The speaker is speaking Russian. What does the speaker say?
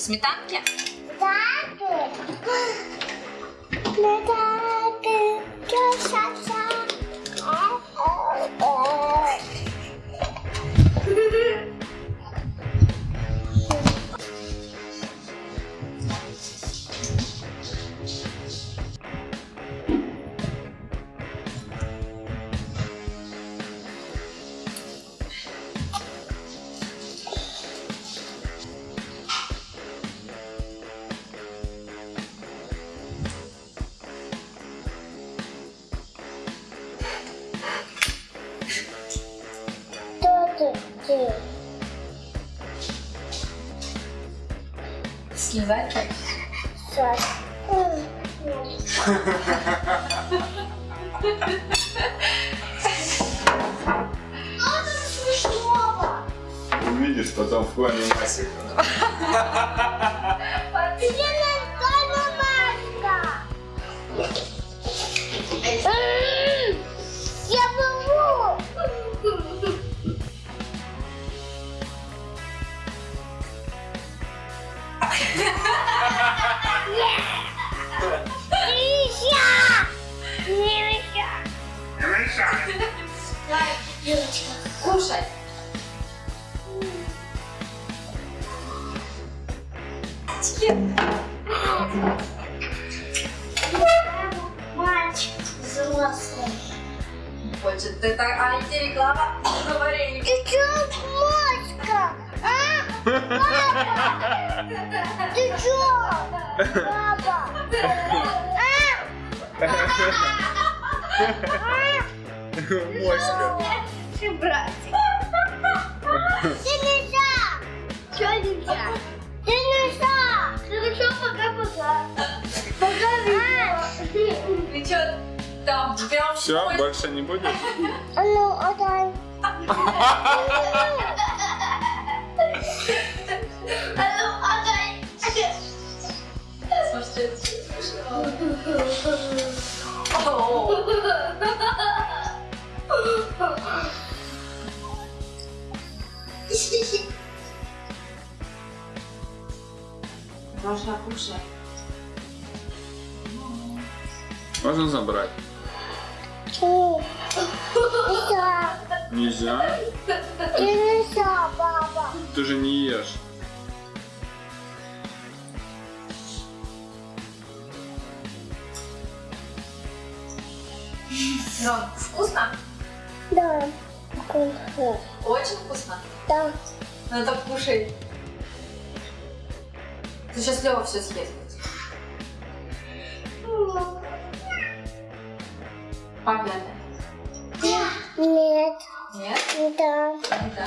Сметанки? Так. Слезать так? Сос. Увидишь потом в плане масика. Юрочка. Кушай. Мальчик взрослый. Хочет ты так, а где реклама? Говори. Ты чё, Машка? А? Папа! Ты чё? Папа! Моська. Ты там прям Все, больше не будешь? А ну, отдай. А ну. Можно кушать. Можно забрать? Нельзя. Нельзя? Нельзя, папа. Ты же не ешь. Рон, вкусно? Да. Вкусно. Очень вкусно. Да. Ну это кушай. Ты сейчас Лева все съест. Папе отдай. Нет. Нет? Да. Не да.